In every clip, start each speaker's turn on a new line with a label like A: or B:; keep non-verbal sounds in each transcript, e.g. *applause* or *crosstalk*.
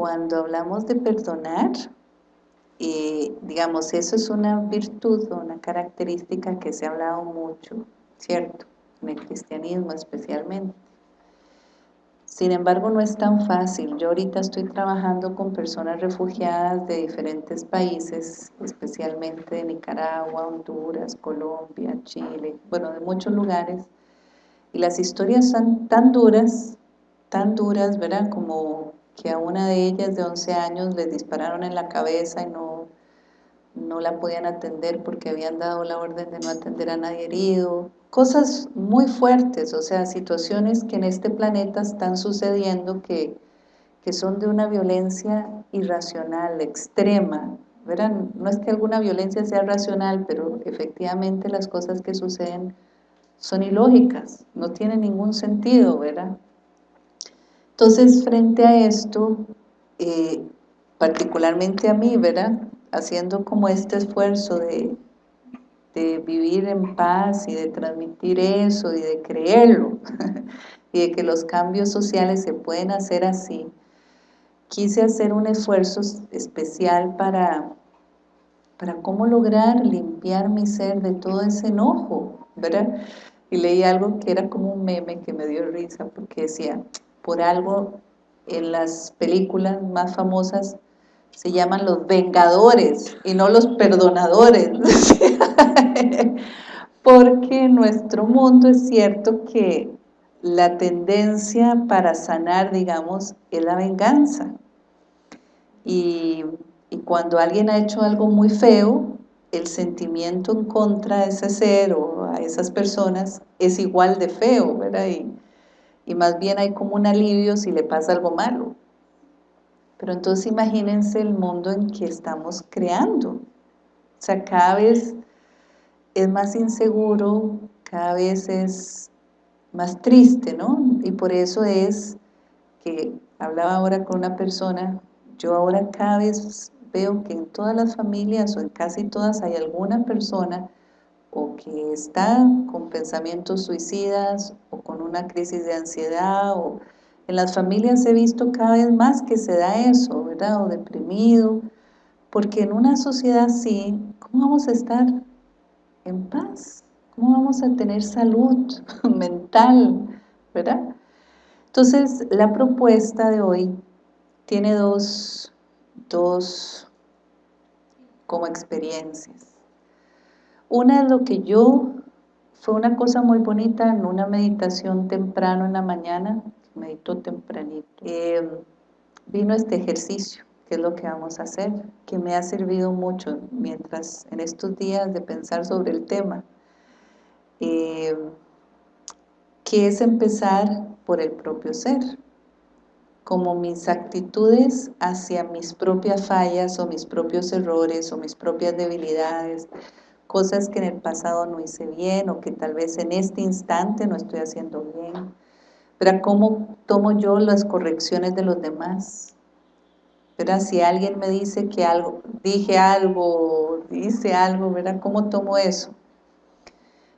A: cuando hablamos de perdonar, eh, digamos, eso es una virtud, una característica que se ha hablado mucho, ¿cierto? En el cristianismo especialmente. Sin embargo, no es tan fácil. Yo ahorita estoy trabajando con personas refugiadas de diferentes países, especialmente de Nicaragua, Honduras, Colombia, Chile, bueno, de muchos lugares. Y las historias son tan duras, tan duras, ¿verdad? Como que a una de ellas de 11 años les dispararon en la cabeza y no, no la podían atender porque habían dado la orden de no atender a nadie herido cosas muy fuertes, o sea, situaciones que en este planeta están sucediendo que, son de una violencia irracional, extrema, ¿verdad? No es que alguna violencia sea racional, pero efectivamente las cosas que suceden son ilógicas, no tienen ningún sentido, ¿verdad? Entonces, frente a esto, eh, particularmente a mí, ¿verdad? Haciendo como este esfuerzo de, de vivir en paz y de transmitir eso y de creerlo *laughs* y de que los cambios sociales se pueden hacer así, quise hacer un esfuerzo especial para, para cómo lograr limpiar mi ser de todo ese enojo, ¿verdad? Y leí algo que era como un meme que me dio risa porque decía, por algo en las películas más famosas se llaman los vengadores y no los perdonadores. *laughs* Porque en nuestro mundo es cierto que la tendencia para sanar, digamos, es la venganza. Y, y, cuando alguien ha hecho algo muy feo, el sentimiento en contra de ese ser o a esas personas es igual de feo, ¿verdad? Y más bien hay como un alivio si le pasa algo malo. Pero entonces imagínense el mundo en que estamos creando. O sea, cada vez es más inseguro, cada vez es más triste, ¿no? Y por eso es que hablaba ahora con una persona, yo ahora cada vez veo que en todas las familias o en casi todas hay alguna persona o que está con pensamientos suicidas o con una crisis de ansiedad o en las familias he visto cada vez más que se da eso, ¿verdad? O deprimido, porque en una sociedad así, ¿cómo vamos a estar en paz? ¿Cómo vamos a tener salud *laughs* mental? ¿Verdad? Entonces, la propuesta de hoy tiene dos, dos como experiencias. Una es lo que yo, fue una cosa muy bonita en una meditación temprano en la mañana, meditó tempranito. Eh, vino este ejercicio, que es lo que vamos a hacer, que me ha servido mucho mientras en estos días de pensar sobre el tema, eh, que es empezar por el propio ser, como mis actitudes hacia mis propias fallas o mis propios errores o mis propias debilidades, cosas que en el pasado no hice bien o que tal vez en este instante no estoy haciendo bien, pero ¿Cómo tomo yo las correcciones de los demás? ¿Verdad? Si alguien me dice que algo, dije algo, dice algo, ¿verdad? ¿Cómo tomo eso?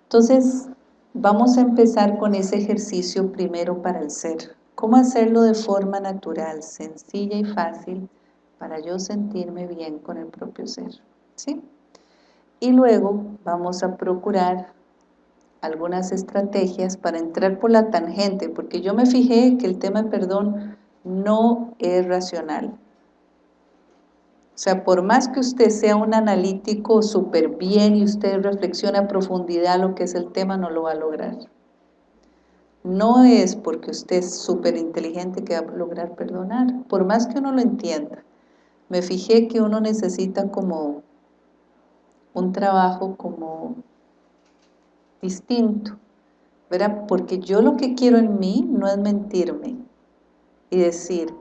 A: Entonces, vamos a empezar con ese ejercicio primero para el ser. ¿Cómo hacerlo de forma natural, sencilla y fácil para yo sentirme bien con el propio ser? ¿Sí? Y luego vamos a procurar algunas estrategias para entrar por la tangente, porque yo me fijé que el tema de perdón no es racional. O sea, por más que usted sea un analítico súper bien y usted reflexione a profundidad lo que es el tema, no lo va a lograr. No es porque usted es súper inteligente que va a lograr perdonar, por más que uno lo entienda. Me fijé que uno necesita como un trabajo como distinto, ¿verdad? Porque yo lo que quiero en mí no es mentirme y decir,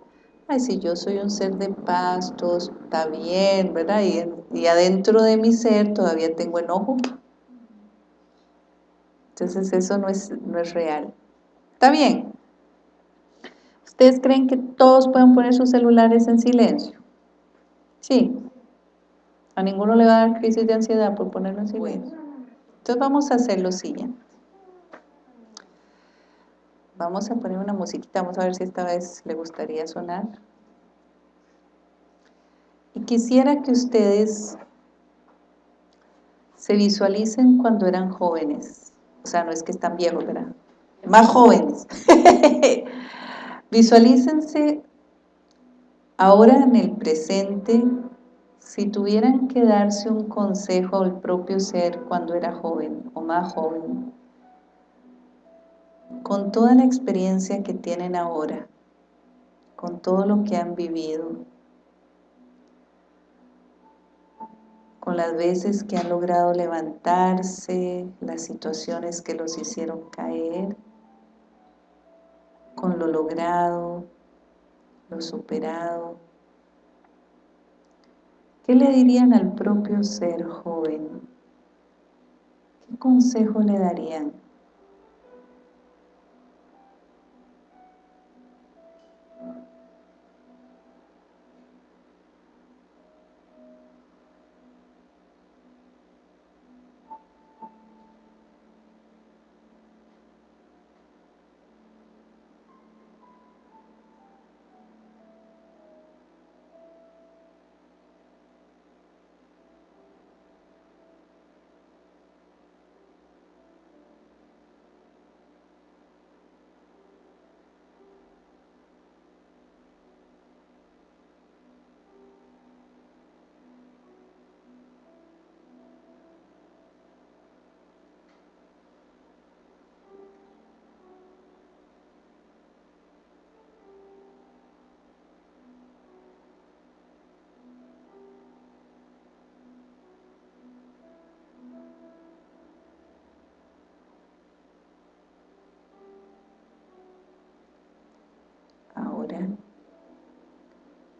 A: ay, si yo soy un ser de paz, todo está bien, ¿verdad? Y, adentro de mi ser todavía tengo enojo. Entonces eso no es, no es real. ¿Está bien? ¿Ustedes creen que todos pueden poner sus celulares en silencio? Sí. A ninguno le va a dar crisis de ansiedad por ponerlo en silencio. Entonces vamos a hacer lo siguiente. Vamos a poner una musiquita, vamos a ver si esta vez le gustaría sonar. Y quisiera que ustedes se visualicen cuando eran jóvenes. O sea, no es que están viejos, ¿verdad? Más jóvenes. *laughs* Visualícense ahora en el presente si tuvieran que darse un consejo al propio ser cuando era joven o más joven, con toda la experiencia que tienen ahora, con todo lo que han vivido, con las veces que han logrado levantarse, las situaciones que los hicieron caer, con lo logrado, lo superado, ¿Qué le dirían al propio ser joven? ¿Qué consejo le darían?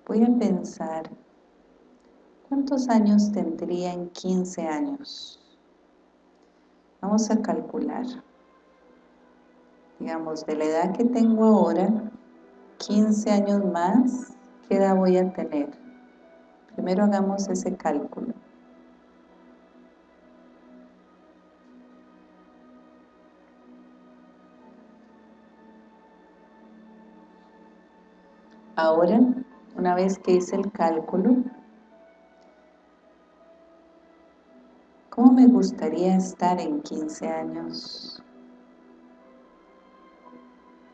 A: Voy a pensar ¿cuántos años tendría en 15 años? Vamos a calcular digamos, de la edad que tengo ahora 15 años más ¿qué edad voy a tener? primero hagamos ese cálculo Ahora, una vez que hice el cálculo, ¿cómo me gustaría estar en 15 años?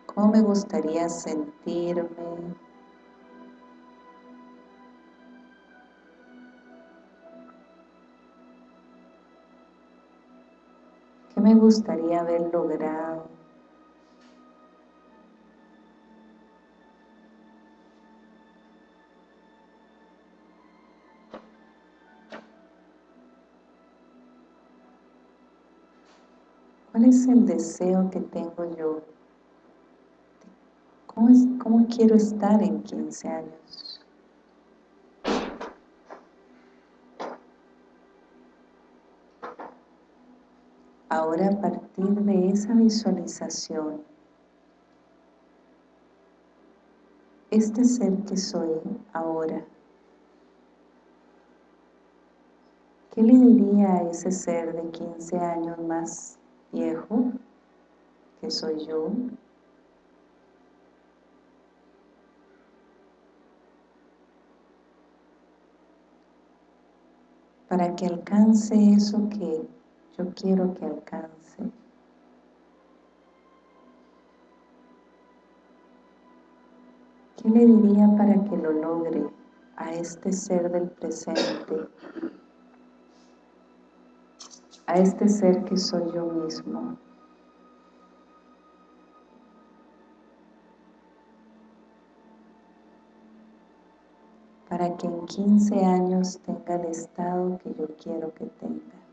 A: ¿Cómo me gustaría sentirme? ¿Qué me gustaría haber logrado? ¿Cuál es el deseo que tengo yo? ¿Cómo, quiero estar en 15 años? Ahora a partir de esa visualización, este ser que soy ahora, ¿qué le diría a ese ser de 15 años más viejo, que soy yo, para que alcance eso que yo quiero que alcance. ¿Qué le diría para que lo logre a este ser del presente? A este ser que soy yo mismo. Para que en 15 años tenga el estado que yo quiero que tenga.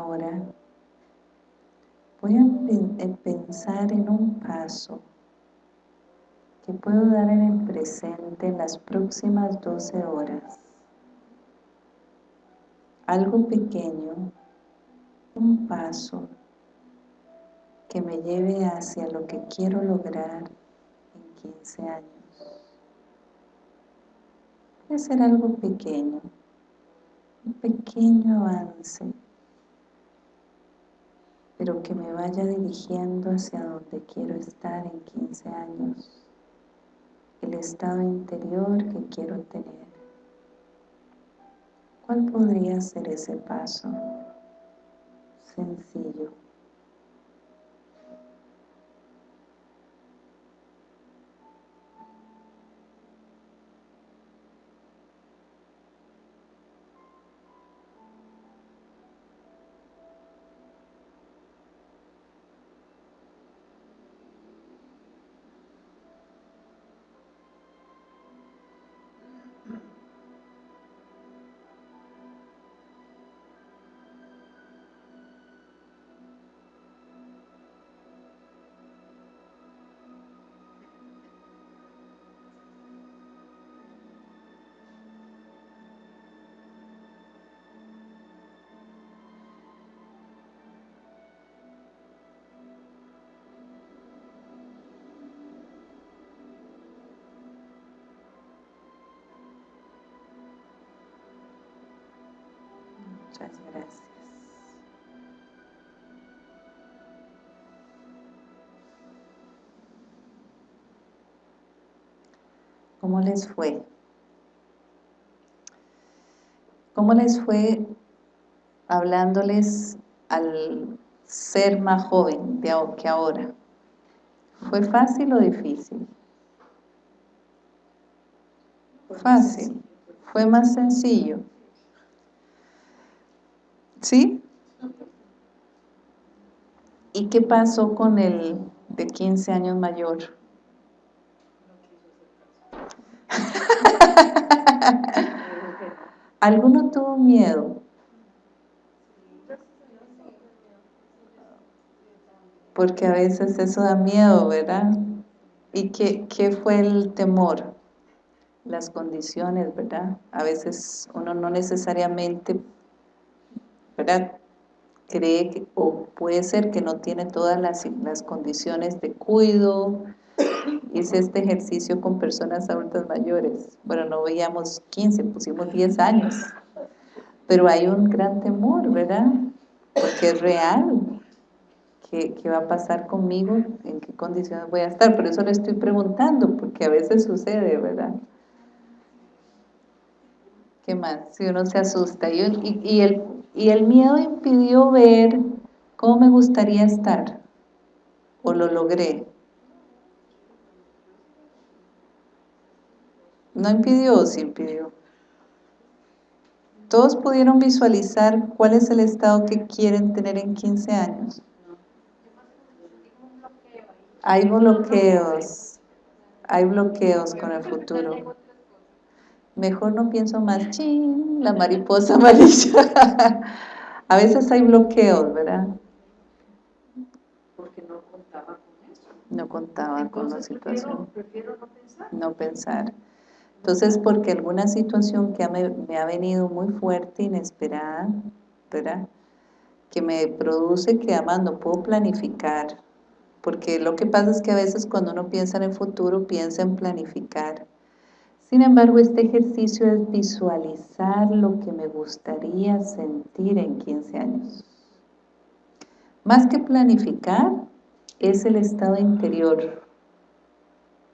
A: Ahora voy a pensar en un paso que puedo dar en el presente en las próximas 12 horas. Algo pequeño, un paso que me lleve hacia lo que quiero lograr en 15 años. Puede ser algo pequeño, un pequeño avance, pero que me vaya dirigiendo hacia donde quiero estar en 15 años, el estado interior que quiero tener. ¿Cuál podría ser ese paso? Sencillo. Muchas gracias. ¿Cómo les fue? ¿Cómo les fue hablándoles al ser más joven de que ahora? ¿Fue fácil o difícil? Fácil. Fue más sencillo. ¿Sí? ¿Y qué pasó con el de 15 años mayor? *laughs* ¿Alguno tuvo miedo? Porque a veces eso da miedo, ¿verdad? ¿Y qué, qué fue el temor? Las condiciones, ¿verdad? A veces uno no necesariamente ¿verdad? Cree que, o puede ser que no tiene todas las, las condiciones de cuido. Hice este ejercicio con personas adultas mayores. Bueno, no veíamos 15, pusimos 10 años. Pero hay un gran temor, ¿verdad? Porque es real. ¿Qué, ¿Qué, va a pasar conmigo? ¿En qué condiciones voy a estar? Por eso le estoy preguntando, porque a veces sucede, ¿verdad? ¿Qué más? Si uno se asusta. Y, y, y el y el miedo impidió ver cómo me gustaría estar, o lo logré. ¿No impidió o sí impidió? Todos pudieron visualizar cuál es el estado que quieren tener en 15 años. Hay bloqueos, hay bloqueos con el futuro mejor no pienso más, ching, la mariposa *laughs* amarilla. a veces hay bloqueos, ¿verdad?
B: Porque no contaba con eso.
A: No contaba con la situación.
B: Prefiero, no pensar.
A: No pensar. Entonces, porque alguna situación que me, me ha venido muy fuerte, inesperada, ¿verdad? Que me produce que además no puedo planificar. Porque lo que pasa es que a veces cuando uno piensa en el futuro, piensa en planificar sin embargo, este ejercicio es visualizar lo que me gustaría sentir en 15 años. Más que planificar, es el estado interior.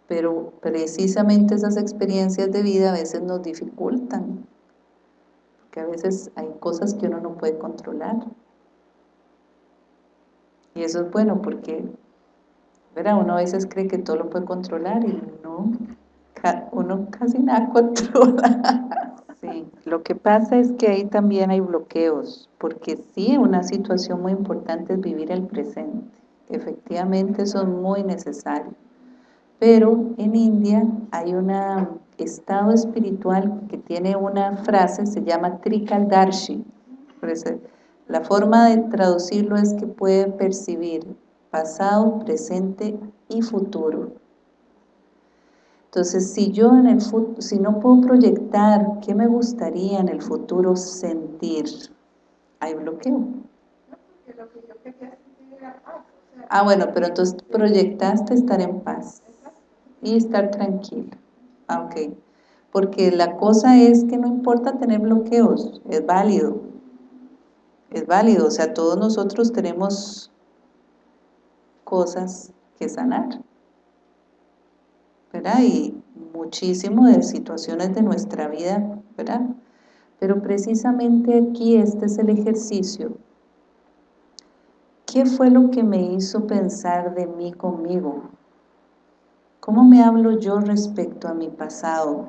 A: Pero precisamente esas experiencias de vida a veces nos dificultan. Porque a veces hay cosas que uno no puede controlar. Y eso es bueno porque. Uno a veces cree que todo lo puede controlar y no uno casi nada *laughs* controla. Sí, lo que pasa es que ahí también hay bloqueos, porque sí, una situación muy importante es vivir el presente. Efectivamente, eso es muy necesario. Pero en India hay un estado espiritual que tiene una frase, se llama Trikaldarshi. La forma de traducirlo es que puede percibir pasado, presente y futuro. Entonces, si yo en el si no puedo proyectar qué me gustaría en el futuro sentir, hay bloqueo. Ah, bueno, pero entonces proyectaste estar en paz y estar tranquilo. Ah, ok. Porque la cosa es que no importa tener bloqueos, es válido. Es válido, o sea, todos nosotros tenemos cosas que sanar. Y muchísimo de situaciones de nuestra vida, ¿verdad? Pero precisamente aquí este es el ejercicio. ¿Qué fue lo que me hizo pensar de mí conmigo? ¿Cómo me hablo yo respecto a mi pasado?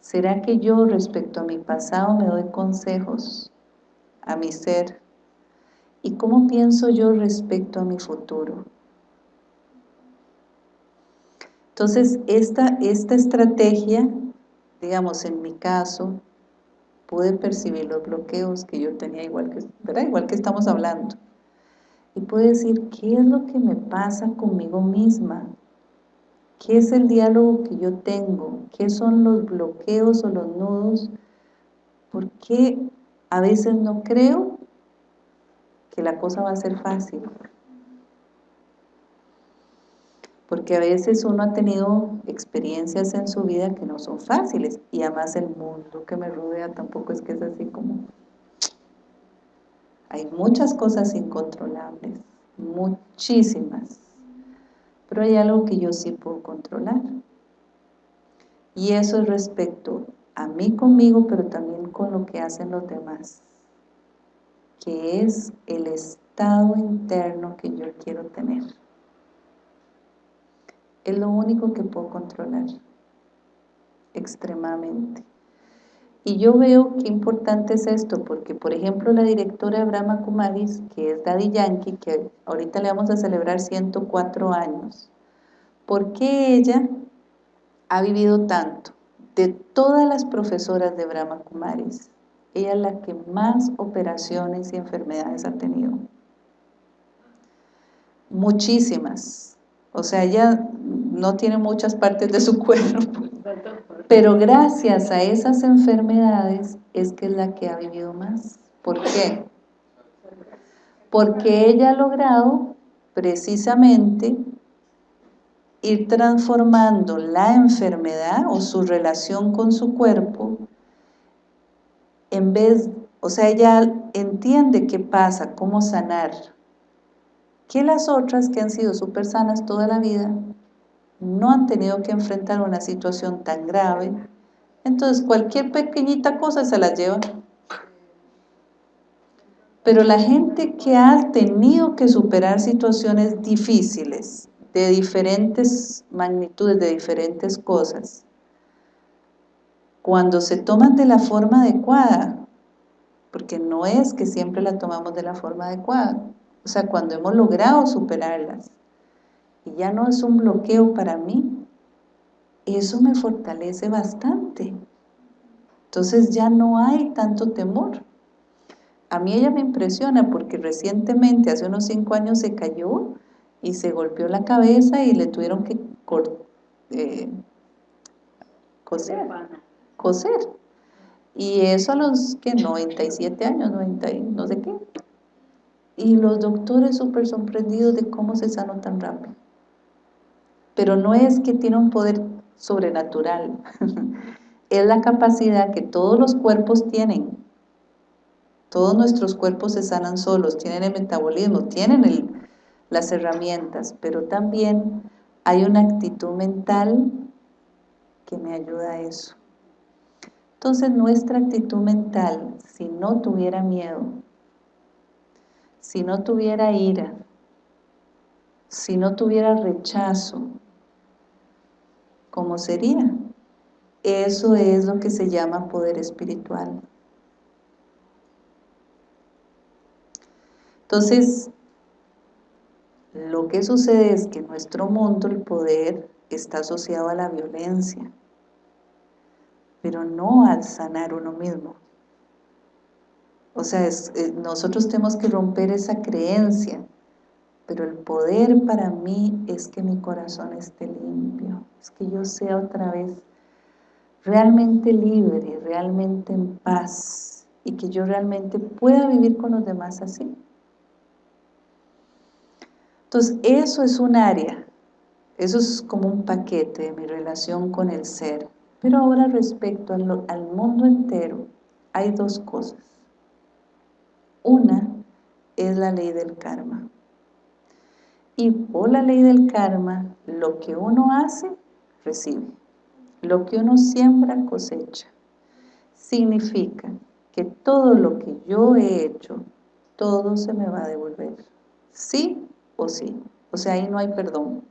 A: ¿Será que yo respecto a mi pasado me doy consejos a mi ser? ¿Y cómo pienso yo respecto a mi futuro? Entonces, esta, esta estrategia, digamos, en mi caso, pude percibir los bloqueos que yo tenía, igual que, igual que estamos hablando. Y pude decir, ¿qué es lo que me pasa conmigo misma? ¿Qué es el diálogo que yo tengo? ¿Qué son los bloqueos o los nudos? ¿Por qué a veces no creo que la cosa va a ser fácil? Porque a veces uno ha tenido experiencias en su vida que no son fáciles y además el mundo que me rodea tampoco es que es así como... Hay muchas cosas incontrolables, muchísimas pero hay algo que yo sí puedo controlar. Y eso es respecto a mí conmigo, pero también con lo que hacen los demás, que es el estado interno que yo quiero tener. Es lo único que puedo controlar, extremadamente. Y yo veo qué importante es esto, porque por ejemplo la directora de Brahma Kumaris, que es Daddy Yankee, que ahorita le vamos a celebrar 104 años, ¿por qué ella ha vivido tanto? De todas las profesoras de Brahma Kumaris, ella es la que más operaciones y enfermedades ha tenido. Muchísimas. O sea, ella no tiene muchas partes de su *laughs* cuerpo, pero gracias a esas enfermedades es que es la que ha vivido más. ¿Por qué? Porque ella ha logrado precisamente ir transformando la enfermedad o su relación con su cuerpo en vez, o sea, ella entiende qué pasa, cómo sanar, que las otras que han sido súper sanas toda la vida no han tenido que enfrentar una situación tan grave, entonces cualquier pequeñita cosa se la lleva. Pero la gente que ha tenido que superar situaciones difíciles, de diferentes magnitudes, de diferentes cosas, cuando se toman de la forma adecuada, porque no es que siempre la tomamos de la forma adecuada, o sea, cuando hemos logrado superarlas, y ya no es un bloqueo para mí, eso me fortalece bastante. Entonces ya no hay tanto temor. A mí ella me impresiona porque recientemente, hace unos cinco años, se cayó y se golpeó la cabeza y le tuvieron que eh, coser, coser. Y eso a los que 97 años, 90 no sé qué. Y los doctores súper sorprendidos de cómo se sanó tan rápido pero no es que tiene un poder sobrenatural, *laughs* es la capacidad que todos los cuerpos tienen. Todos nuestros cuerpos se sanan solos, tienen el metabolismo, tienen las herramientas, pero también hay una actitud mental que me ayuda a eso. Entonces nuestra actitud mental, si no tuviera miedo, si no tuviera ira, si no tuviera rechazo, ¿cómo sería? Eso es lo que se llama poder espiritual. Entonces, lo que sucede es que en nuestro mundo el poder está asociado a la violencia, pero no al sanar uno mismo. O sea, eh, nosotros tenemos que romper esa creencia, pero el poder para mí es que mi corazón esté limpio, es que yo sea otra vez realmente libre, realmente en paz, y que yo realmente pueda vivir con los demás así. Entonces, eso es un área, eso es como un paquete de mi relación con el ser. Pero ahora respecto al mundo entero, hay dos cosas. Una es la ley del karma. Y por la ley del karma, lo que uno hace, recibe. Lo que uno siembra, cosecha. Significa que todo lo que yo he hecho, todo se me va a devolver. Sí o sí. O sea, ahí no hay perdón.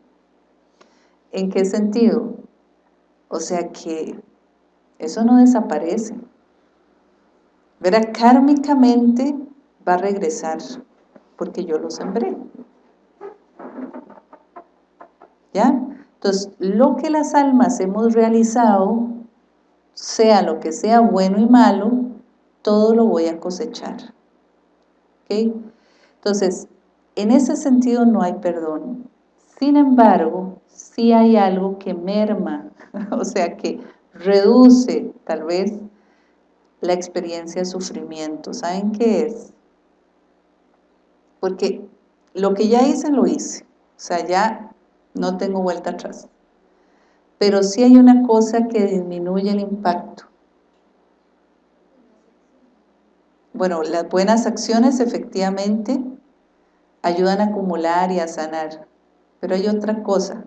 A: ¿En qué sentido? O sea que eso no desaparece. Verá, kármicamente va a regresar porque yo lo sembré. ¿Ya? Entonces, lo que las almas hemos realizado, sea lo que sea bueno y malo, todo lo voy a cosechar. ¿Ok? Entonces, en ese sentido no hay perdón. Sin embargo, sí hay algo que merma, *laughs* o sea, que reduce tal vez la experiencia de sufrimiento. ¿Saben qué es? Porque lo que ya hice, lo hice. O sea, ya no tengo vuelta atrás. Pero sí hay una cosa que disminuye el impacto. Bueno, las buenas acciones efectivamente ayudan a acumular y a sanar. Pero hay otra cosa.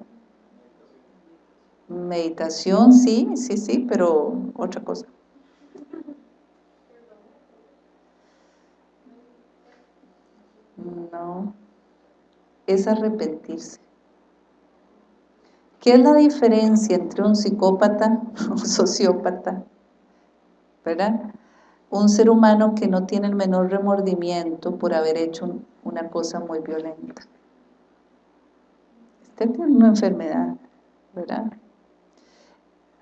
A: Meditación, sí, sí, sí, pero otra cosa. No, es arrepentirse. ¿Qué es la diferencia entre un psicópata *laughs* un sociópata? ¿Verdad? Un ser humano que no tiene el menor remordimiento por haber hecho una cosa muy violenta. Este tiene una enfermedad, ¿verdad?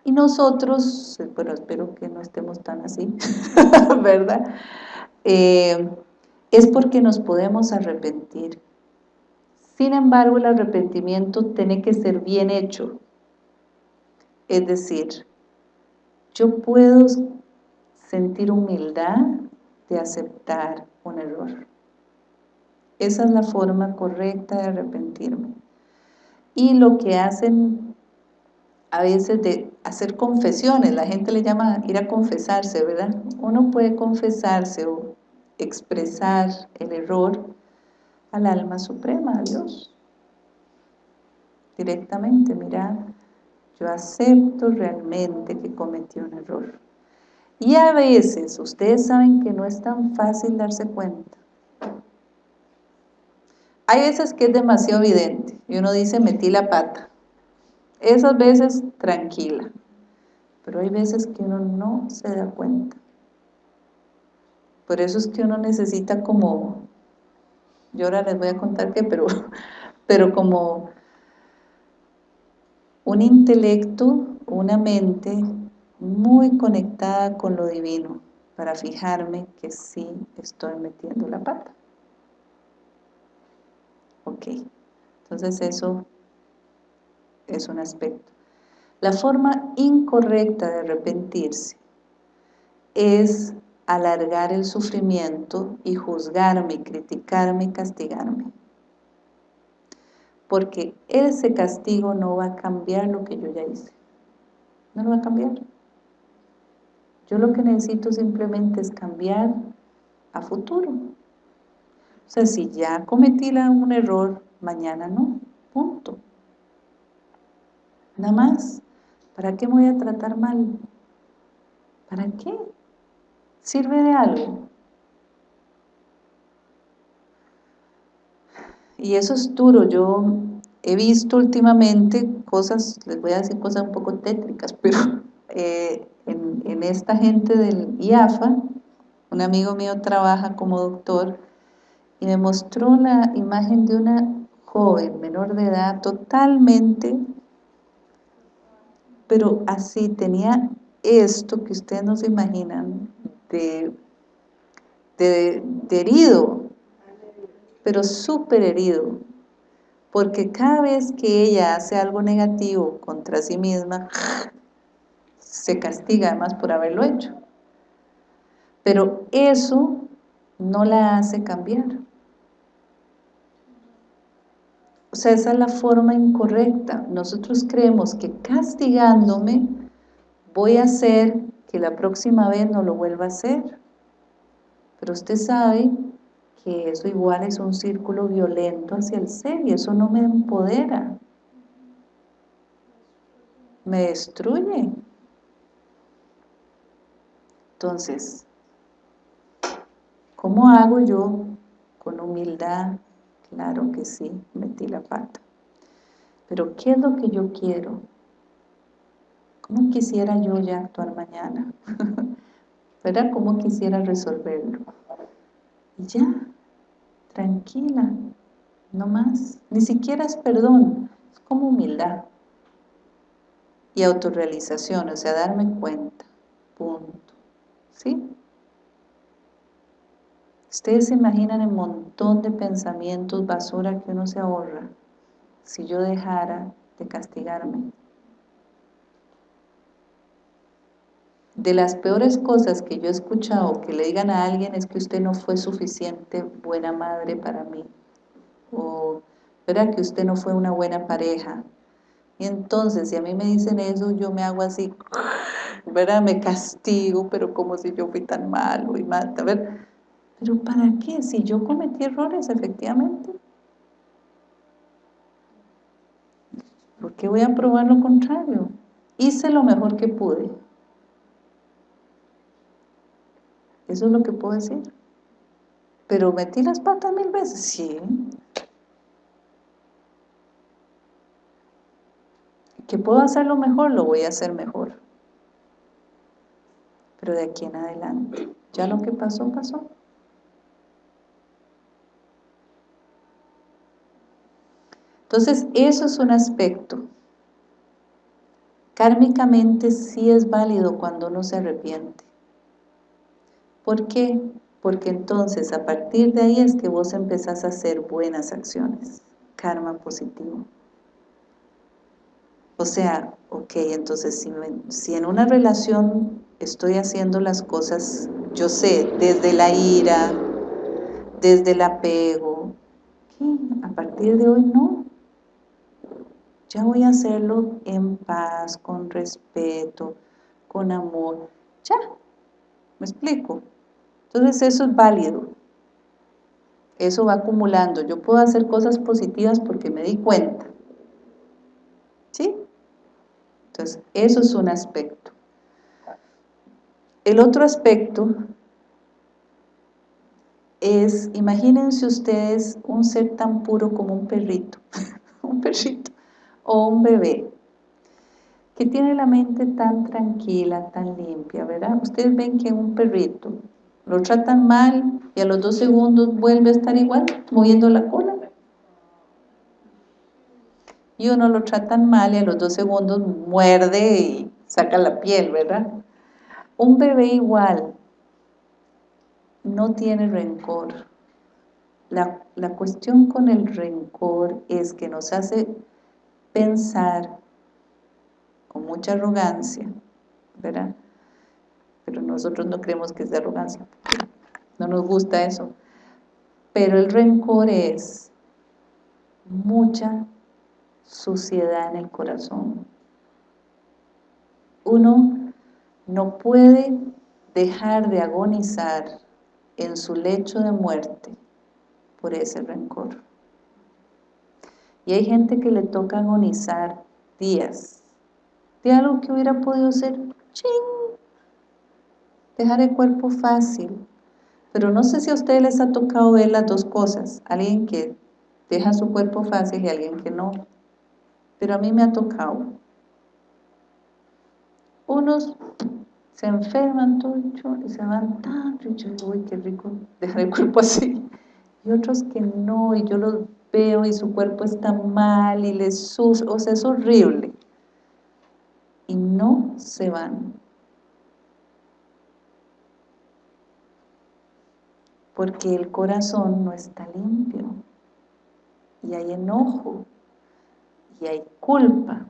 A: Y nosotros, bueno, espero que no estemos tan así, *laughs* ¿verdad? Eh, es porque nos podemos arrepentir. Sin embargo, el arrepentimiento tiene que ser bien hecho. Es decir, yo puedo sentir humildad de aceptar un error. Esa es la forma correcta de arrepentirme. Y lo que hacen a veces de hacer confesiones, la gente le llama ir a confesarse, ¿verdad? Uno puede confesarse o expresar el error al alma suprema, a Dios. Directamente, mira, yo acepto realmente que cometí un error. Y a veces, ustedes saben que no es tan fácil darse cuenta. Hay veces que es demasiado evidente y uno dice, metí la pata. Esas veces, tranquila. Pero hay veces que uno no se da cuenta. Por eso es que uno necesita como, yo ahora les voy a contar qué, pero, *laughs* pero como un intelecto, una mente muy conectada con lo divino para fijarme que sí estoy metiendo la pata. Ok, entonces eso es un aspecto. La forma incorrecta de arrepentirse es alargar el sufrimiento y juzgarme, criticarme castigarme. Porque ese castigo no va a cambiar lo que yo ya hice. No lo va a cambiar. Yo lo que necesito simplemente es cambiar a futuro. O sea, si ya cometí un error, mañana no, punto. Nada más. ¿Para qué me voy a tratar mal? ¿Para qué? ¿Sirve de algo? Y eso es duro, yo he visto últimamente cosas, les voy a decir cosas un poco tétricas, *laughs* pero eh, en, en, esta gente del IAFA, un amigo mío trabaja como doctor y me mostró la imagen de una joven menor de edad totalmente, pero así tenía esto que ustedes no se imaginan, de de, herido, pero súper herido, porque cada vez que ella hace algo negativo contra sí misma, se castiga además por haberlo hecho. Pero eso no la hace cambiar. O sea, esa es la forma incorrecta. Nosotros creemos que castigándome voy a hacer que la próxima vez no lo vuelva a hacer. Pero usted sabe que eso igual es un círculo violento hacia el ser y eso no me empodera. Me destruye. Entonces, ¿cómo hago yo con humildad Claro que sí, metí la pata. Pero ¿qué es lo que yo quiero? ¿Cómo quisiera yo ya actuar mañana? *laughs* ¿Verdad? ¿Cómo quisiera resolverlo? Y ya, tranquila, no más. Ni siquiera es perdón, es como humildad. Y autorrealización, o sea, darme cuenta, punto. ¿Sí? Ustedes se imaginan el montón de pensamientos basura que uno se ahorra si yo dejara de castigarme. De las peores cosas que yo he escuchado que le digan a alguien es que usted no fue suficiente buena madre para mí. O ¿verdad? que usted no fue una buena pareja. Y entonces, si a mí me dicen eso, yo me hago así, ¿verdad? Me castigo, pero como si yo fui tan malo y mal, a ver, ¿Pero para qué? Si yo cometí errores, efectivamente. ¿Por qué voy a probar lo contrario? Hice lo mejor que pude. Eso es lo que puedo decir. Pero metí las patas mil veces, sí. ¿Que puedo hacerlo mejor? Lo voy a hacer mejor. Pero de aquí en adelante, ya lo que pasó, pasó. Entonces, eso es un aspecto. Kármicamente sí es válido cuando uno se arrepiente. ¿Por qué? Porque entonces a partir de ahí es que vos empezás a hacer buenas acciones, karma positivo. O sea, ok, entonces si, en una relación estoy haciendo las cosas, yo sé, desde la ira, desde el apego, ¿qué? a partir de hoy no, ya voy a hacerlo en paz, con respeto, con amor. Ya, ¿me explico? Entonces eso es válido. Eso va acumulando. Yo puedo hacer cosas positivas porque me di cuenta. ¿Sí? Entonces, eso es un aspecto. El otro aspecto es, imagínense ustedes un ser tan puro como un perrito, *laughs* un perrito o un bebé que tiene la mente tan tranquila, tan limpia, ¿verdad? Ustedes ven que un perrito lo tratan mal y a los dos segundos vuelve a estar igual, moviendo la cola. Y uno lo tratan mal y a los dos segundos muerde y saca la piel, ¿verdad? Un bebé igual no tiene rencor. La, la cuestión con el rencor es que nos hace pensar con mucha arrogancia, ¿verdad? Pero nosotros no creemos que es de arrogancia, no nos gusta eso. Pero el rencor es mucha suciedad en el corazón. Uno no puede dejar de agonizar en su lecho de muerte por ese rencor. Y hay gente que le toca agonizar días de algo que hubiera podido ser ching, dejar el cuerpo fácil. Pero no sé si a ustedes les ha tocado ver las dos cosas, alguien que deja su cuerpo fácil y alguien que no. Pero a mí me ha tocado. Unos se enferman todo y se van tan y uy, qué rico dejar el cuerpo así. Y otros que no, y yo los veo y su cuerpo está mal y les sufre, o sea, es horrible. Y no se van. Porque el corazón no está limpio. Y hay enojo y hay culpa.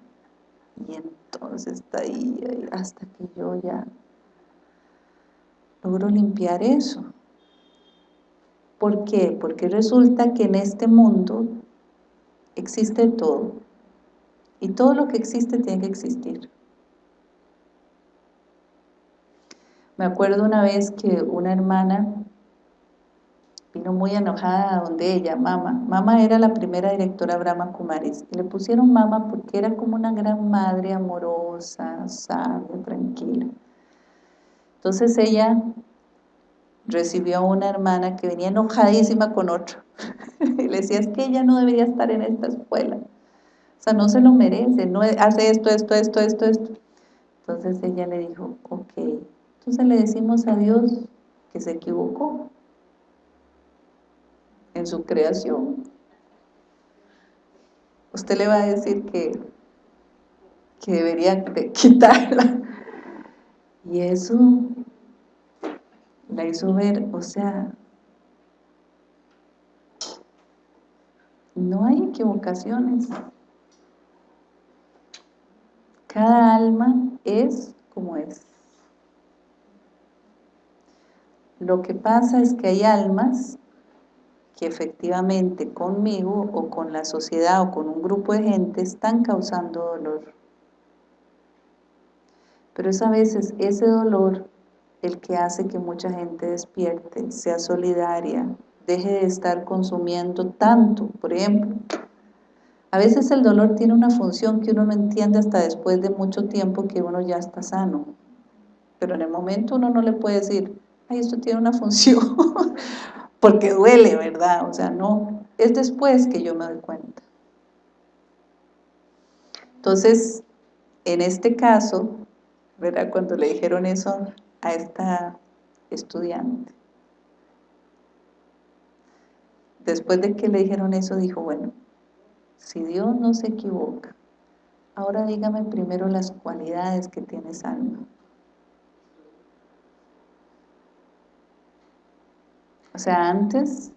A: Y entonces está ahí hasta que yo ya logro limpiar eso. ¿por qué? porque resulta que en este mundo existe todo. Y todo lo que existe tiene que existir. Me acuerdo una vez que una hermana vino muy enojada donde ella, Mama. Mama era la primera directora Brahma Kumaris. Y le pusieron Mama porque era como una gran madre amorosa, sabia, tranquila. Entonces ella recibió a una hermana que venía enojadísima con otro. *laughs* y le decía, es que ella no debería estar en esta escuela. O sea, no se lo merece, no hace esto, esto, esto, esto, esto. Entonces ella le dijo, ok, entonces le decimos a Dios que se equivocó en su creación. Usted le va a decir que, que debería *laughs* quitarla. Y eso la hizo ver, o sea, no hay equivocaciones. Cada alma es como es. Lo que pasa es que hay almas que efectivamente conmigo o con la sociedad o con un grupo de gente están causando dolor. Pero es a veces ese dolor el que hace que mucha gente despierte, sea solidaria, deje de estar consumiendo tanto, por ejemplo. A veces el dolor tiene una función que uno no entiende hasta después de mucho tiempo que uno ya está sano. Pero en el momento uno no le puede decir, ay, esto tiene una *laughs* función, porque duele, ¿verdad? O sea, no, es después que yo me doy cuenta. Entonces, en este caso, ¿verdad? Cuando le dijeron eso a esta estudiante, después de que le dijeron eso, dijo, bueno, si Dios no se equivoca, ahora dígame primero las cualidades que tiene esa O sea, antes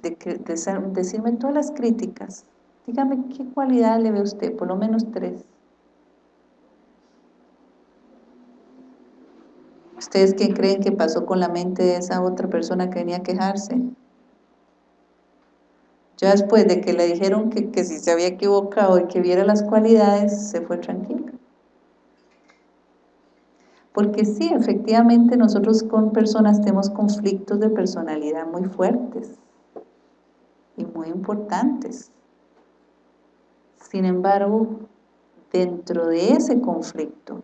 A: de, decirme todas las críticas, dígame qué cualidad le ve usted, por lo menos tres. ¿Ustedes qué creen que pasó con la mente de esa otra persona que venía a quejarse? Ya después de que le dijeron que, que si se había equivocado y que viera las cualidades, se fue tranquila. Porque sí, efectivamente nosotros con personas tenemos conflictos de personalidad muy fuertes y muy importantes. Sin embargo, dentro de ese conflicto,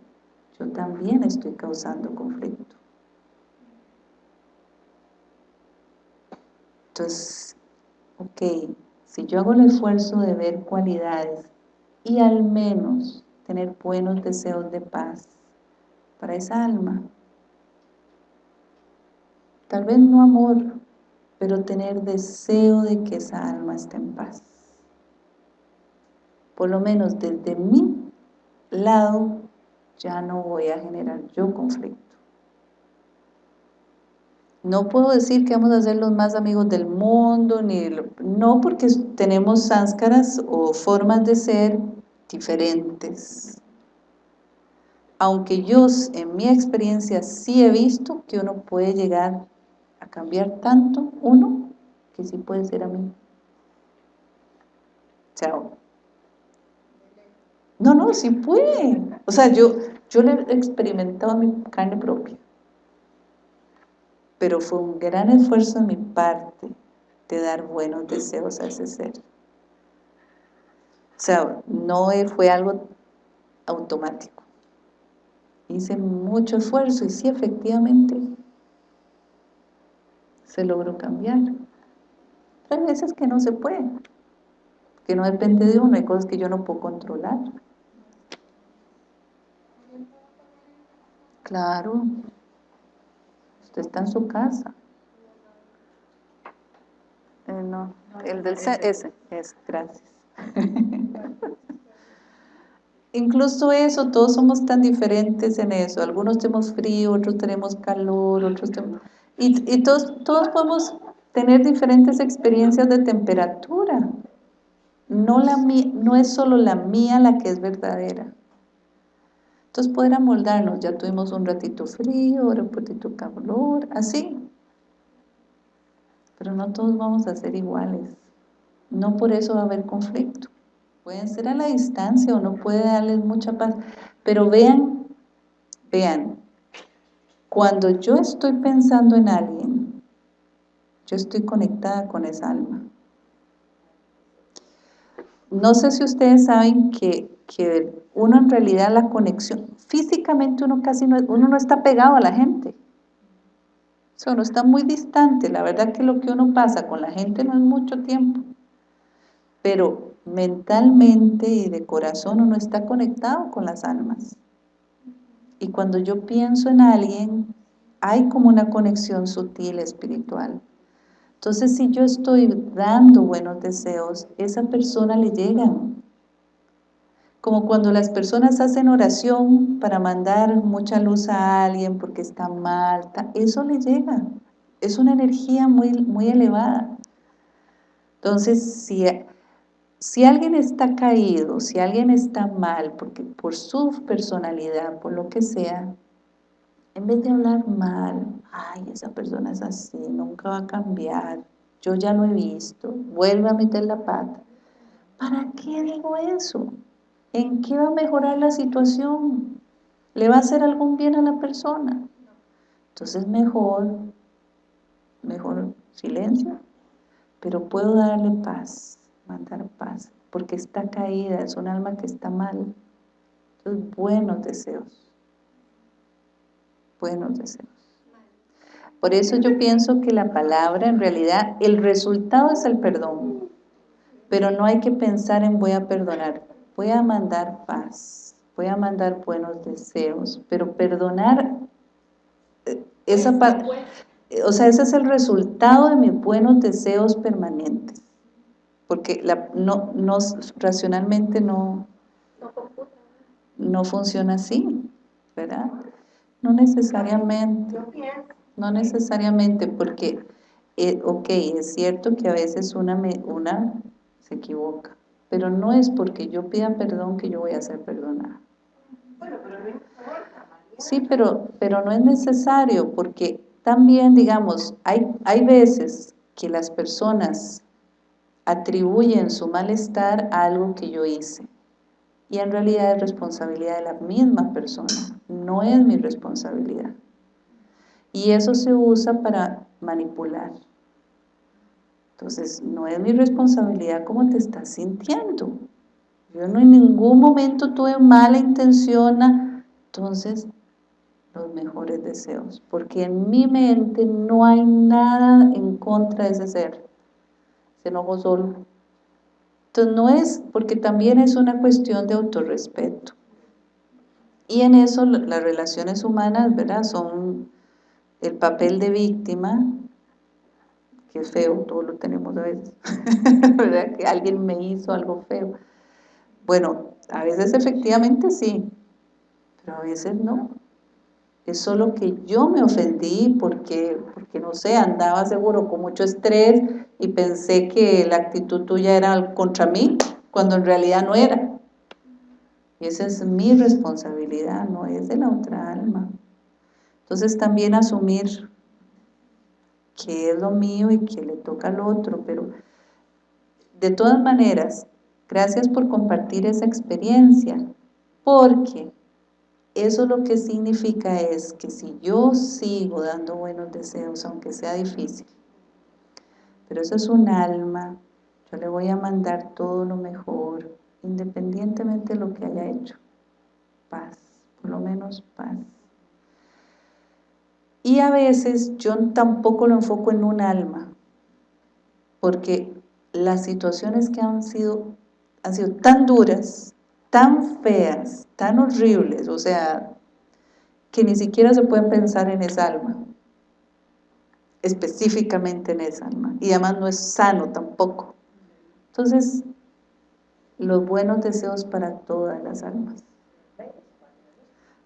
A: yo también estoy causando conflicto. Entonces, ok, si yo hago el esfuerzo de ver cualidades y al menos tener buenos deseos de paz, para esa alma. Tal vez no amor, pero tener deseo de que esa alma esté en paz. Por lo menos desde mi lado ya no voy a generar yo conflicto. No puedo decir que vamos a ser los más amigos del mundo, ni no porque tenemos sánskaras o formas de ser diferentes aunque yo en mi experiencia sí he visto que uno puede llegar a cambiar tanto uno que sí puede ser a mí. Chao. No, no, sí puede. O sea, yo, yo he experimentado en mi carne propia. Pero fue un gran esfuerzo de mi parte de dar buenos deseos a ese ser. O sea, no fue algo automático hice mucho esfuerzo y sí, efectivamente, se logró cambiar. Hay veces que no se puede, que no depende de uno, hay cosas que yo no puedo controlar. Claro, usted está en su casa. Eh, no, el del ese, es, gracias. *laughs* Incluso eso, todos somos tan diferentes en eso. Algunos tenemos frío, otros tenemos calor, otros tenemos... Y, todos, todos podemos tener diferentes experiencias de temperatura. No, la, no es solo la mía la que es verdadera. Entonces poder amoldarnos, ya tuvimos un ratito frío, ahora un ratito calor, así. Pero no todos vamos a ser iguales. No por eso va a haber conflicto. Pueden ser a la distancia o no puede darles mucha paz. Pero vean, vean, cuando yo estoy pensando en alguien, yo estoy conectada con esa alma. No sé si ustedes saben que, uno en realidad la conexión, físicamente uno casi no, uno no está pegado a la gente. O sea, uno está muy distante. La verdad que lo que uno pasa con la gente no es mucho tiempo. Pero mentalmente y de corazón uno está conectado con las almas. Y cuando yo pienso en alguien, hay como una conexión sutil espiritual. Entonces, si yo estoy dando buenos deseos, esa persona le llegan. Como cuando las personas hacen oración para mandar mucha luz a alguien porque está mal, eso le llega. Es una energía muy, muy elevada. Entonces, si, si alguien está caído, si alguien está mal, porque por su personalidad, por lo que sea, en vez de hablar mal, ay, esa persona es así, nunca va a cambiar, yo ya lo he visto, vuelve a meter la pata. ¿Para qué digo eso? ¿En qué va a mejorar la situación? ¿Le va a hacer algún bien a la persona? Entonces mejor, mejor silencio, pero puedo darle paz, mandar paz, porque está caída, es un alma que está mal. Entonces, buenos deseos buenos deseos. Por eso yo pienso que la palabra, en realidad, el resultado es el perdón. Pero no hay que pensar en voy a perdonar. Voy a mandar paz, voy a mandar buenos deseos. Pero perdonar, eh, esa parte, o sea, ese es el resultado de mis buenos deseos permanentes. Porque no, no, racionalmente no, no funciona así, ¿verdad? No necesariamente. No necesariamente, porque, eh, ok, es cierto que a veces una, una se equivoca, pero no es porque yo pida perdón que yo voy a ser perdonada. Sí, pero, pero no es necesario, porque también, digamos, hay, hay veces que las personas atribuyen su malestar a algo que yo hice y en realidad es responsabilidad de la misma persona, no es mi responsabilidad. Y eso se usa para manipular. Entonces, no es mi responsabilidad cómo te estás sintiendo. Yo no en ningún momento tuve mala intención, entonces los mejores deseos, porque en mi mente no hay nada en contra de ese ser, se enojo solo. Entonces no es, porque también es una cuestión de autorrespeto. Y en eso las relaciones humanas, ¿verdad? Son el papel de víctima, que es feo, todo lo tenemos a veces, *laughs* ¿verdad? Que alguien me hizo algo feo. Bueno, a veces efectivamente sí, pero a veces no. Es solo que yo me ofendí porque, porque, no sé, andaba seguro con mucho estrés y pensé que la actitud tuya era contra mí, cuando en realidad no era. Y esa es mi responsabilidad, no es de la otra alma. Entonces también asumir que es lo mío y que le toca al otro, pero de todas maneras, gracias por compartir esa experiencia, porque eso lo que significa es que si yo sigo dando buenos deseos, aunque sea difícil, pero eso es un alma, yo le voy a mandar todo lo mejor, independientemente de lo que haya hecho. Paz, por lo menos paz. Y a veces yo tampoco lo enfoco en un alma, porque las situaciones que han sido, han sido tan duras, tan feas, tan horribles, o sea, que ni siquiera se puede pensar en esa alma, específicamente en esa alma, y además no es sano tampoco. Entonces, los buenos deseos para todas las almas.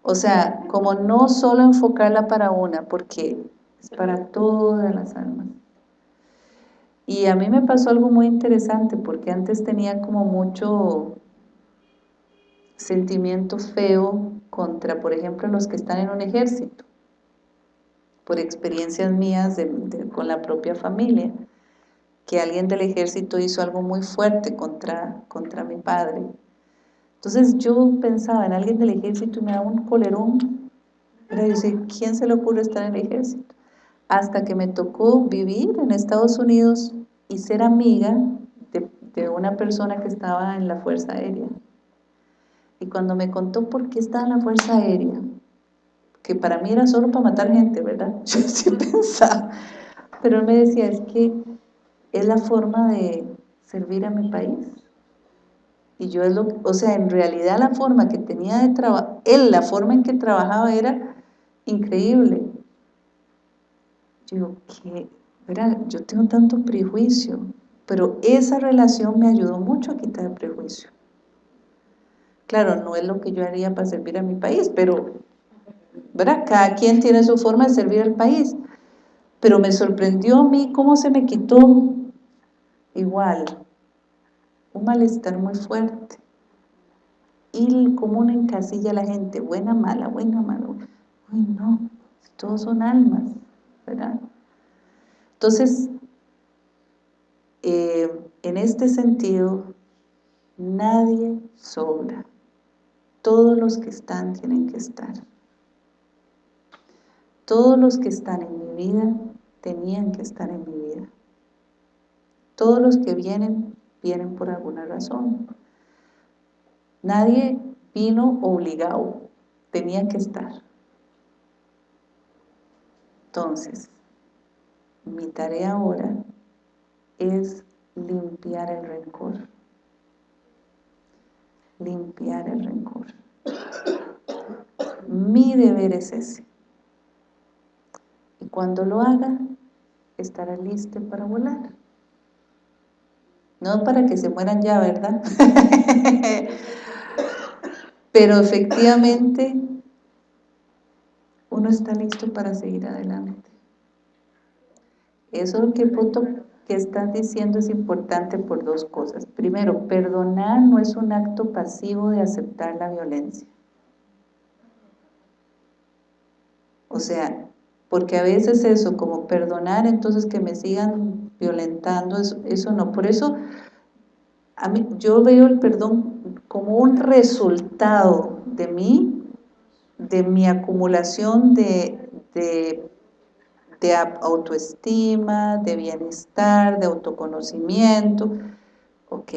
A: O sea, como no solo enfocarla para una, porque es para todas las almas. Y a mí me pasó algo muy interesante, porque antes tenía como mucho sentimiento feo contra, por ejemplo, los que están en un ejército, por experiencias mías con la propia familia, que alguien del ejército hizo algo muy fuerte contra, contra mi padre. Entonces yo pensaba en alguien del ejército y me daba un colerón. Era decir, ¿quién se le ocurre estar en el ejército? Hasta que me tocó vivir en Estados Unidos y ser amiga de, de una persona que estaba en la Fuerza Aérea. Y cuando me contó por qué estaba en la Fuerza Aérea, que para mí era solo para matar gente, ¿verdad? *laughs* Yo sí pensaba. Pero él me decía, es que es la forma de servir a mi país. Y yo es lo o sea, en realidad la forma que tenía de trabajar, él, la forma en que trabajaba era increíble. Yo digo, ¿qué? Verá, yo tengo tanto prejuicio, pero esa relación me ayudó mucho a quitar el prejuicio. Claro, no es lo que yo haría para servir a mi país, pero, ¿verdad? Cada quien tiene su forma de servir al país. Pero me sorprendió a mí cómo se me quitó igual un malestar muy fuerte. Y como uno encasilla a la gente, buena, mala, buena, mala. Uy, no, todos son almas, ¿verdad? Entonces, eh, en este sentido, nadie sobra. Todos los que están tienen que estar. Todos los que están en mi vida tenían que estar en mi vida. Todos los que vienen, vienen por alguna razón. Nadie vino obligado, tenía que estar. Entonces, mi tarea ahora es limpiar el rencor limpiar el rencor. Mi deber es ese. Cuando lo haga, estará listo para volar. No para que se mueran ya, ¿verdad? *laughs* Pero efectivamente, uno está listo para seguir adelante. Eso que punto que estás diciendo es importante por dos cosas. Primero, perdonar no es un acto pasivo de aceptar la violencia. O sea, porque a veces eso, como perdonar, entonces que me sigan violentando, eso, no. Por eso, a mí, yo veo el perdón como un resultado de mí, de mi acumulación de, de de autoestima, de bienestar, de autoconocimiento, ok,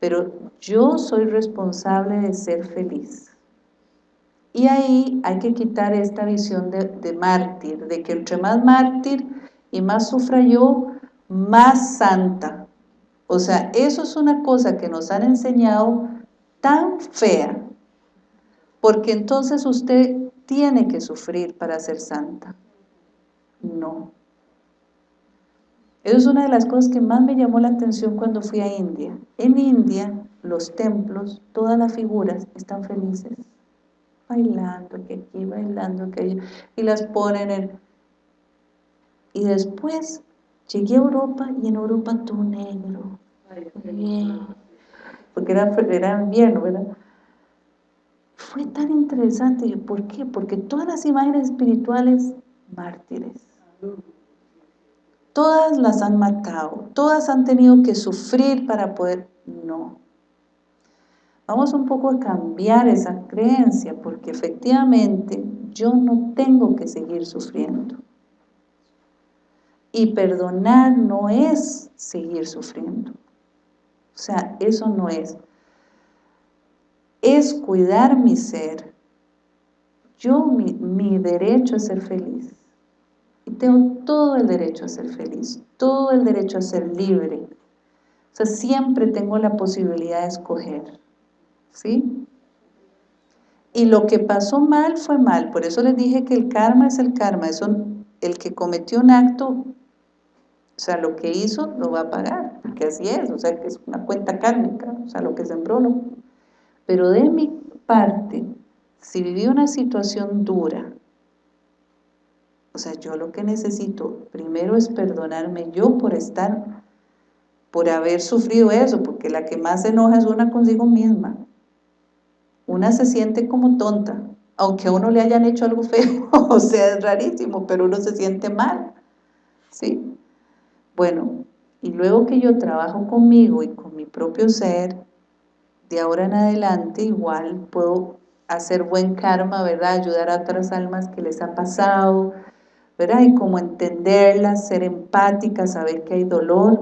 A: pero yo soy responsable de ser feliz. Y ahí hay que quitar esta visión de, mártir, de que entre más mártir y más sufra yo, más santa. O sea, eso es una cosa que nos han enseñado tan fea, porque entonces usted tiene que sufrir para ser santa. No. Eso es una de las cosas que más me llamó la atención cuando fui a India. En India, los templos, todas las figuras están felices, bailando, que aquí, bailando, que allí, y las ponen en... Y después llegué a Europa y en Europa todo negro. Porque era, era invierno, ¿verdad? Fue tan interesante. ¿Por qué? Porque todas las imágenes espirituales, mártires Todas las han matado, todas han tenido que sufrir para poder... No. Vamos un poco a cambiar esa creencia, porque efectivamente yo no tengo que seguir sufriendo. Y perdonar no es seguir sufriendo. O sea, eso no es. Es cuidar mi ser. Yo, mi, mi derecho es ser feliz tengo todo el derecho a ser feliz, todo el derecho a ser libre. O sea, siempre tengo la posibilidad de escoger, ¿sí? Y lo que pasó mal fue mal, por eso les dije que el karma es el karma, eso, el que cometió un acto, o sea, lo que hizo lo va a pagar, porque así es, o sea, que es una cuenta kármica, o sea, lo que sembró. Pero de mi parte, si viví una situación dura, o sea, yo lo que necesito primero es perdonarme yo por estar por haber sufrido eso, porque la que más se enoja es una consigo misma. Una se siente como tonta, aunque a uno le hayan hecho algo feo, *laughs* o sea, es rarísimo, pero uno se siente mal, ¿sí? Bueno, y luego que yo trabajo conmigo y con mi propio ser, de ahora en adelante igual puedo hacer buen karma, ¿verdad? Ayudar a otras almas que les ha pasado, ¿verdad? Y como entenderlas, ser empática, saber que hay dolor,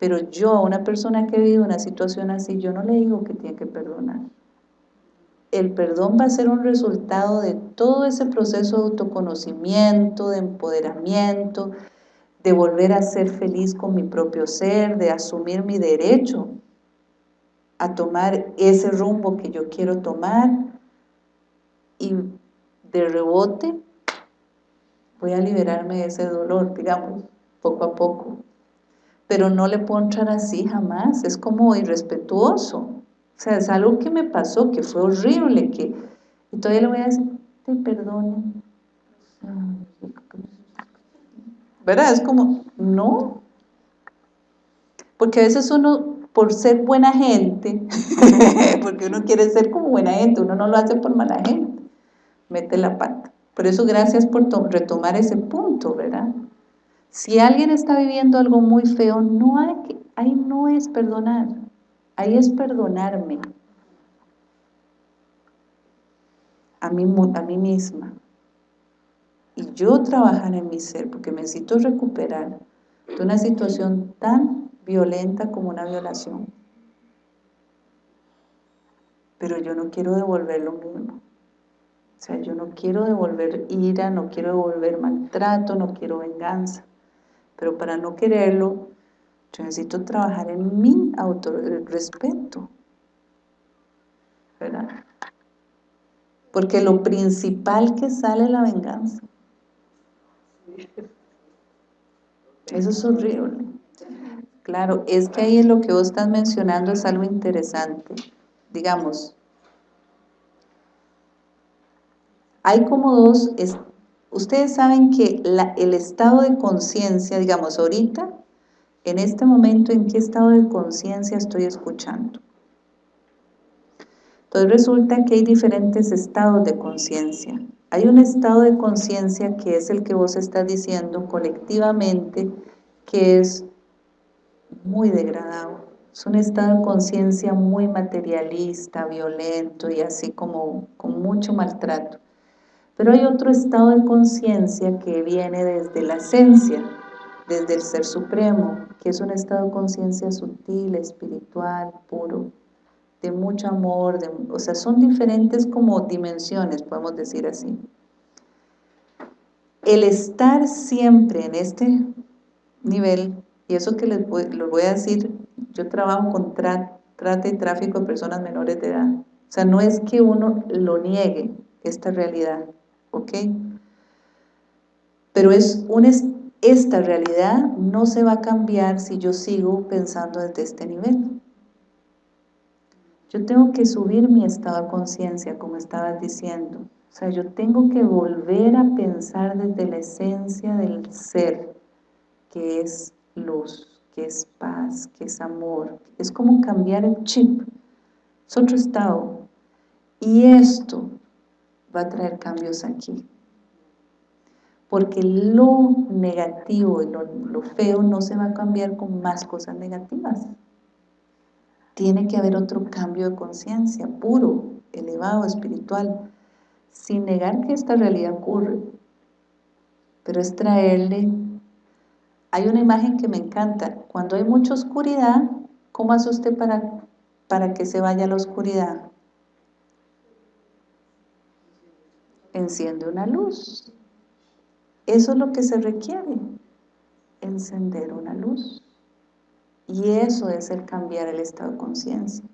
A: pero yo a una persona que ha vivido una situación así, yo no le digo que tiene que perdonar. El perdón va a ser un resultado de todo ese proceso de autoconocimiento, de empoderamiento, de volver a ser feliz con mi propio ser, de asumir mi derecho a tomar ese rumbo que yo quiero tomar y de rebote voy a liberarme de ese dolor, digamos, poco a poco. Pero no le puedo así jamás, es como irrespetuoso. O sea, es algo que me pasó, que fue horrible, que... Y todavía le voy a decir, te perdone. ¿Verdad? Es como, no. Porque a veces uno por ser buena gente, *laughs* porque uno quiere ser como buena gente, uno no lo hace por mala gente, mete la pata. Por eso gracias por retomar ese punto, ¿verdad? Si alguien está viviendo algo muy feo, no hay que, ahí no es perdonar, ahí es perdonarme a mí, a mí misma. Y yo trabajar en mi ser, porque necesito recuperar de una situación tan violenta como una violación. Pero yo no quiero devolver lo mismo. O sea, yo no quiero devolver ira, no quiero devolver maltrato, no quiero venganza. Pero para no quererlo, yo necesito trabajar en mi autorrespeto. ¿Verdad? Porque lo principal que sale es la venganza. Eso es horrible. Claro, es que ahí lo que vos estás mencionando es algo interesante. Digamos, hay como dos, ustedes saben que el estado de conciencia, digamos, ahorita, en este momento, ¿en qué estado de conciencia estoy escuchando? Entonces resulta que hay diferentes estados de conciencia. Hay un estado de conciencia que es el que vos estás diciendo colectivamente, que es muy degradado. Es un estado de conciencia muy materialista, violento y así como con mucho maltrato. Pero hay otro estado de conciencia que viene desde la esencia, desde el Ser Supremo, que es un estado de conciencia sutil, espiritual, puro, de mucho amor, de, o sea, son diferentes como dimensiones, podemos decir así. El estar siempre en este nivel y eso que les voy, a decir, yo trabajo con trata y tráfico de personas menores de edad. O sea, no es que uno lo niegue, esta realidad, ¿ok? Pero es un, esta realidad no se va a cambiar si yo sigo pensando desde este nivel. Yo tengo que subir mi estado de conciencia, como estabas diciendo. O sea, yo tengo que volver a pensar desde la esencia del ser, que es luz, que es paz, que es amor. Es como cambiar el chip. Es otro estado. Y esto va a traer cambios aquí. Porque lo negativo y lo, feo no se va a cambiar con más cosas negativas. Tiene que haber otro cambio de conciencia, puro, elevado, espiritual, sin negar que esta realidad ocurre, pero es traerle hay una imagen que me encanta. Cuando hay mucha oscuridad, ¿cómo hace usted para, para que se vaya la oscuridad? Enciende una luz. Eso es lo que se requiere, encender una luz. Y eso es el cambiar el estado de conciencia.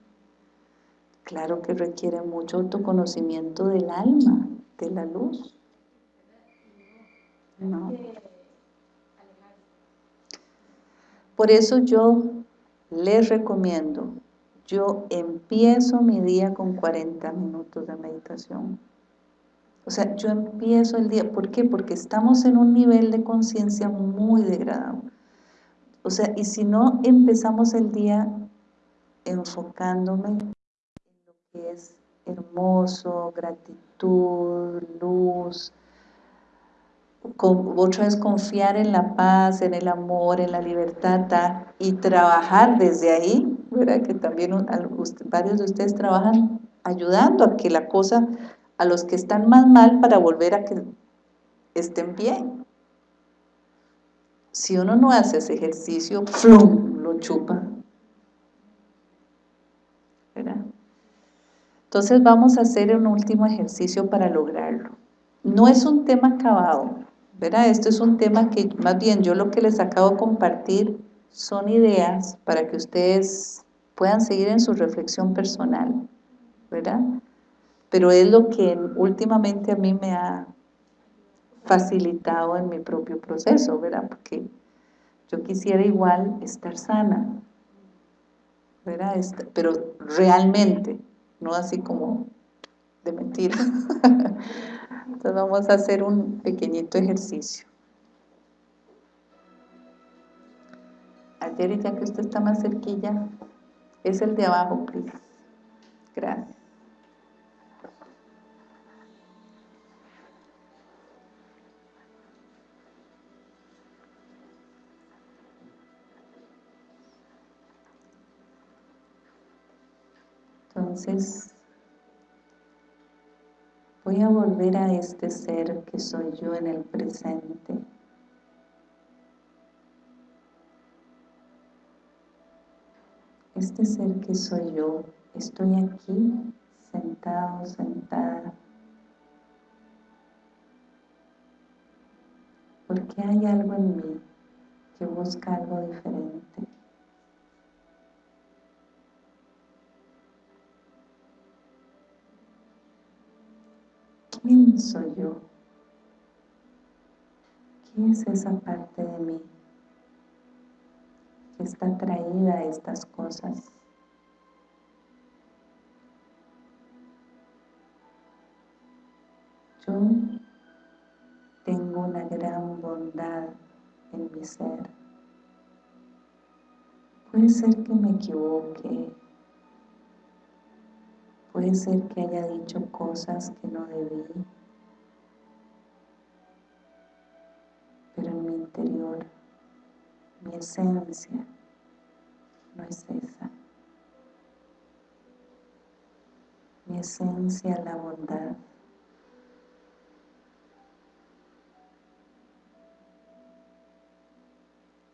A: Claro que requiere mucho autoconocimiento del alma, de la luz. No. Por eso yo les recomiendo, yo empiezo mi día con 40 minutos de meditación. O sea, yo empiezo el día, ¿por qué? Porque estamos en un nivel de conciencia muy degradado. o sea, y si no empezamos el día enfocándome en lo que es hermoso, gratitud, luz, otra vez confiar en la paz, en el amor, en la libertad y trabajar desde ahí, ¿verdad? que también varios de ustedes trabajan ayudando a que la cosa, a los que están más mal para volver a que estén bien. Si uno no hace ese ejercicio, ¡flum! lo chupa. ¿verdad? Entonces vamos a hacer un último ejercicio para lograrlo. No es un tema acabado, ¿verdad? Esto es un tema que más bien yo lo que les acabo de compartir son ideas para que ustedes puedan seguir en su reflexión personal, ¿verdad? Pero es lo que últimamente a mí me ha facilitado en mi propio proceso, ¿verdad? Porque yo quisiera igual estar sana, ¿verdad? Pero realmente, no así como de mentira. *laughs* Entonces vamos a hacer un pequeñito ejercicio. Ayer, ya que usted está más cerquilla, es el de abajo, please. Gracias. Entonces, voy a volver a este ser que soy yo en el presente. Este ser que soy yo, estoy aquí sentado, sentada, porque hay algo en mí que busca algo diferente. ¿Quién soy yo? ¿Quién es esa parte de mí que está atraída a estas cosas? Yo tengo una gran bondad en mi ser. Puede ser que me equivoque, Puede ser que haya dicho cosas que no debí, pero en mi interior, mi esencia no es esa. Mi esencia es la bondad.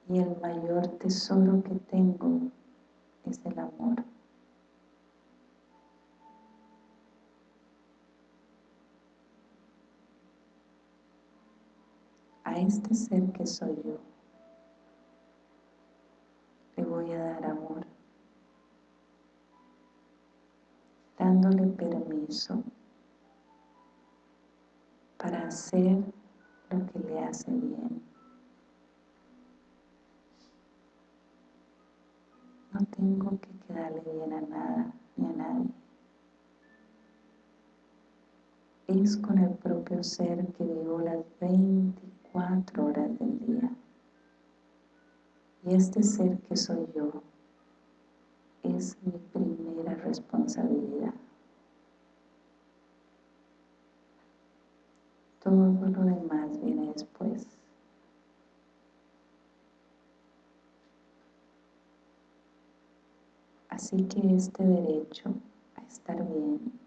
A: Y el mayor tesoro que tengo es el amor. A este ser que soy yo, le voy a dar amor, dándole permiso para hacer lo que le hace bien. No tengo que quedarle bien a nada ni a nadie. Es con el propio ser que vivo las 20 cuatro horas del día. Y este ser que soy yo es mi primera responsabilidad. Todo lo demás viene después. Así que este derecho a estar bien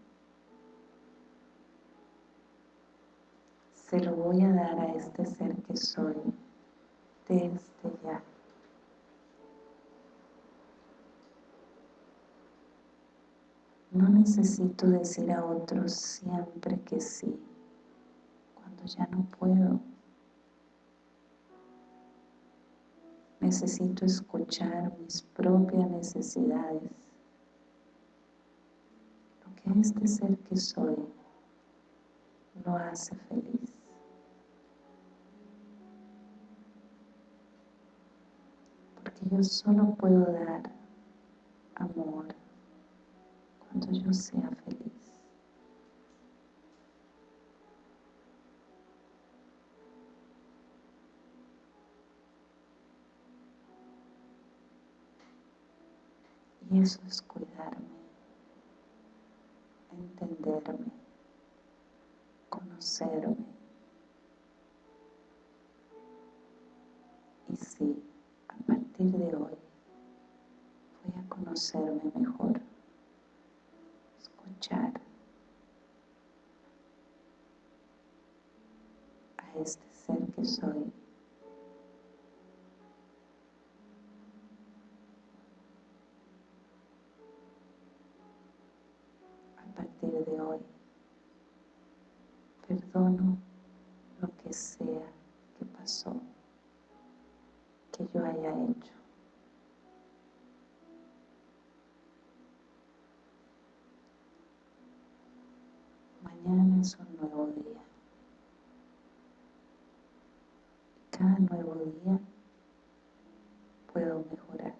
A: se lo voy a dar a este ser que soy desde ya. No necesito decir a otros siempre que sí, cuando ya no puedo. Necesito escuchar mis propias necesidades, lo que este ser que soy lo hace feliz. Yo solo puedo dar amor cuando yo sea feliz. eso es cuidarme, entenderme, conocerme. Y sí, partir de hoy voy a conocerme mejor, escuchar a este ser que soy de hoy. Perdono lo que sea que pasó, que yo haya hecho. Mañana es un nuevo día. Cada nuevo día puedo mejorar.